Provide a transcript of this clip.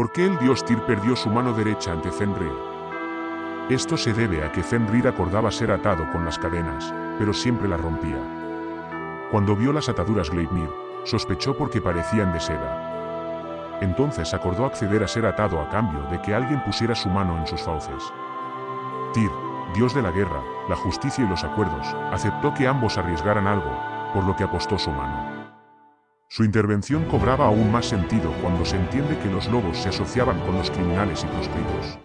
¿Por qué el dios Tyr perdió su mano derecha ante Fenrir? Esto se debe a que Fenrir acordaba ser atado con las cadenas, pero siempre las rompía. Cuando vio las ataduras Gleipnir, sospechó porque parecían de seda. Entonces acordó acceder a ser atado a cambio de que alguien pusiera su mano en sus fauces. Tyr, dios de la guerra, la justicia y los acuerdos, aceptó que ambos arriesgaran algo, por lo que apostó su mano. Su intervención cobraba aún más sentido cuando se entiende que los lobos se asociaban con los criminales y proscritos.